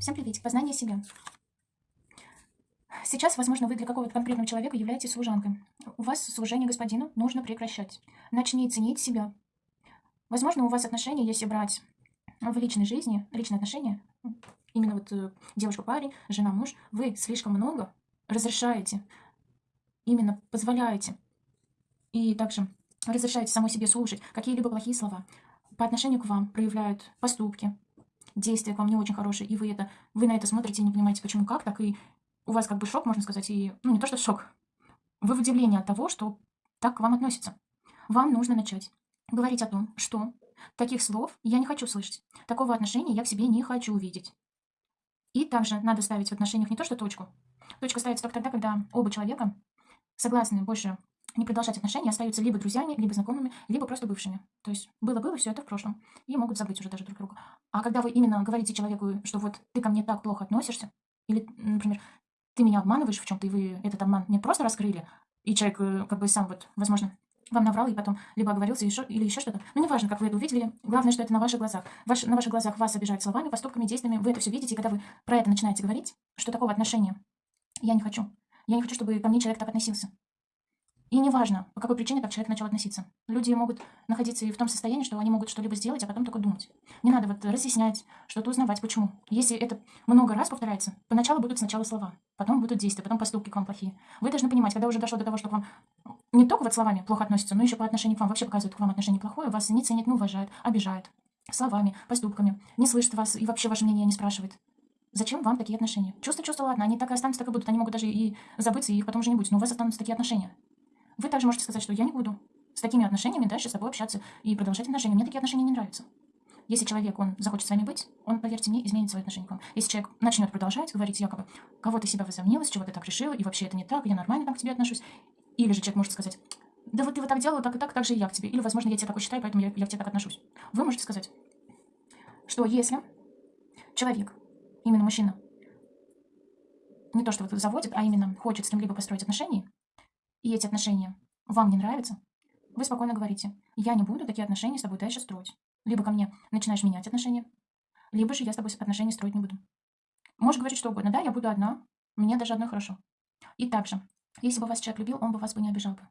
Всем привет, познание себя. Сейчас, возможно, вы для какого-то конкретного человека являетесь служанкой. У вас служение господину нужно прекращать. Начни ценить себя. Возможно, у вас отношения, если брать в личной жизни, личные отношения, именно вот э, девушка-парень, жена-муж, вы слишком много разрешаете, именно позволяете и также разрешаете самой себе слушать какие-либо плохие слова. По отношению к вам проявляют поступки, действия к вам не очень хорошие, и вы это, вы на это смотрите и не понимаете, почему, как, так и у вас как бы шок, можно сказать, и, ну, не то, что шок, вы в удивлении от того, что так к вам относятся. Вам нужно начать говорить о том, что таких слов я не хочу слышать, такого отношения я в себе не хочу увидеть. И также надо ставить в отношениях не то, что точку. Точка ставится только тогда, когда оба человека согласны больше не продолжать отношения, остаются либо друзьями, либо знакомыми, либо просто бывшими. То есть было-было, все это в прошлом. И могут забыть уже даже друг друга. А когда вы именно говорите человеку, что вот ты ко мне так плохо относишься, или, например, ты меня обманываешь в чем-то, и вы этот обман не просто раскрыли, и человек э, как бы сам вот, возможно, вам наврал и потом либо оговорился еще, или еще что-то. Ну, неважно, как вы это увидели, главное, что это на ваших глазах. Ваш, на ваших глазах вас обижают словами, поступками, действиями, вы это все видите, и когда вы про это начинаете говорить, что такого отношения я не хочу. Я не хочу, чтобы ко мне человек так относился. И неважно, по какой причине так человек начал относиться. Люди могут находиться и в том состоянии, что они могут что-либо сделать, а потом только думать. Не надо вот разъяснять, что-то узнавать, почему. Если это много раз повторяется, поначалу будут сначала слова, потом будут действия, потом поступки к вам плохие. Вы должны понимать, когда уже дошло до того, что к вам не только вот словами плохо относятся, но еще по отношению к вам вообще показывают к вам отношение плохое, вас не ценят, не уважают, обижают. Словами, поступками, не слышат вас и вообще ваше мнение не спрашивает. Зачем вам такие отношения? Чувства, чувства, ладно, они так и останутся, так и будут. Они могут даже и забыться, и их потом уже не будет. Но у вас останутся такие отношения. Вы также можете сказать, что я не буду с такими отношениями дальше с тобой общаться и продолжать отношения. Мне такие отношения не нравятся. Если человек, он захочет с вами быть, он, поверьте мне, изменит свое отношение к вам. Если человек начнет продолжать говорить якобы, кого ты себя возомнила, с чего ты так решила, и вообще это не так, я нормально там к тебе отношусь. Или же человек может сказать, да вот ты вот так делала, так и так, так же и я к тебе. Или, возможно, я тебя такой считаю, поэтому я, я к тебе так отношусь. Вы можете сказать, что если человек, именно мужчина, не то, что вот заводит, а именно хочет с кем-либо построить отношения, и эти отношения вам не нравятся, вы спокойно говорите, я не буду такие отношения с тобой дальше строить. Либо ко мне начинаешь менять отношения, либо же я с тобой отношения строить не буду. Можешь говорить что угодно, да, я буду одна, мне даже одной хорошо. И также, если бы вас человек любил, он бы вас бы не обижал бы.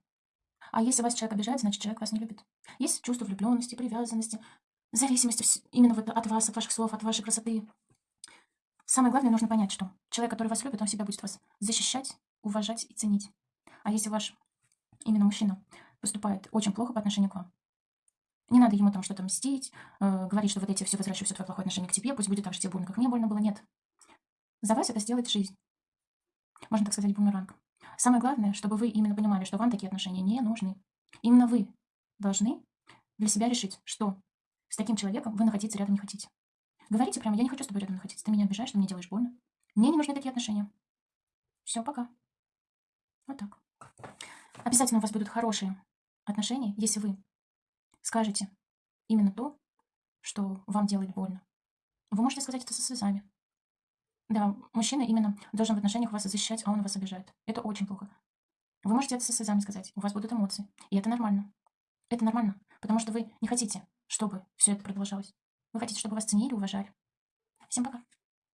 А если вас человек обижает, значит человек вас не любит. Есть чувство влюбленности, привязанности, зависимости именно вот от вас, от ваших слов, от вашей красоты. Самое главное, нужно понять, что человек, который вас любит, он всегда будет вас защищать, уважать и ценить. А если ваш именно мужчина поступает очень плохо по отношению к вам, не надо ему там что-то мстить, э, говорить, что вот эти все возвращаю все твое плохое отношение к тебе, пусть будет так же тебе больно, как мне больно было. Нет. За вас это сделает жизнь. Можно так сказать, бумеранг. Самое главное, чтобы вы именно понимали, что вам такие отношения не нужны. Именно вы должны для себя решить, что с таким человеком вы находиться рядом не хотите. Говорите прямо, я не хочу с тобой рядом находиться, ты меня обижаешь, ты мне делаешь больно. Мне не нужны такие отношения. Все, пока. Вот так. Обязательно у вас будут хорошие отношения, если вы скажете именно то, что вам делает больно. Вы можете сказать это со слезами. Да, мужчина именно должен в отношениях вас защищать, а он вас обижает. Это очень плохо. Вы можете это со слезами сказать. У вас будут эмоции. И это нормально. Это нормально. Потому что вы не хотите, чтобы все это продолжалось. Вы хотите, чтобы вас ценили, уважали. Всем пока.